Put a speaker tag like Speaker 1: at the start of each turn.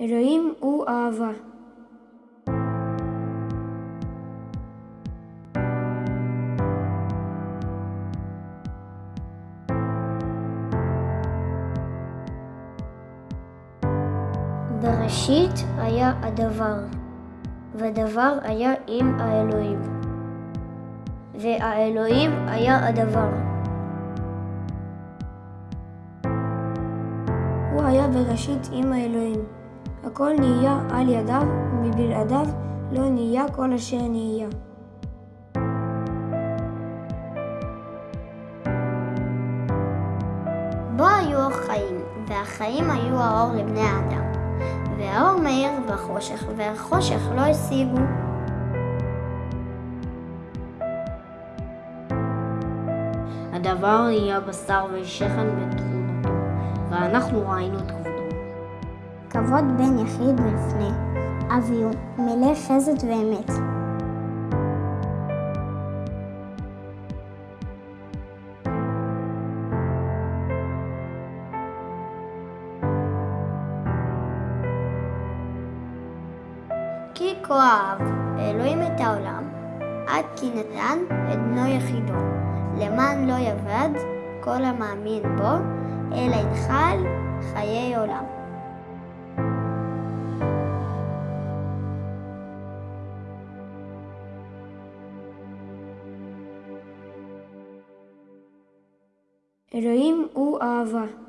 Speaker 1: אלוהים הוא אהבה. בראשית היה הדבר, ודבר היה עם האלוהים, והאלוהים היה הדבר. הוא היה בראשית עם האלוהים. הכל נהיה על ידיו, ומבלעדיו לא נהיה כל אשר נהיה.
Speaker 2: בו היו החיים, והחיים היו האור לבני האדם. והאור מאיר בחושך, והחושך לא השיגו.
Speaker 3: הדבר נהיה בשר ושכן בתכונתו, ואנחנו ראינו כבודו.
Speaker 4: כבוד בן יחיד מלפני אביהו, מלא חסד ואמת.
Speaker 2: כי כה אהב אלוהים את העולם, עד כי נתן את בנו יחידו, למען לא יאבד כל המאמין בו, אלא ינחל חיי עולם.
Speaker 1: אלוהים הוא אהבה.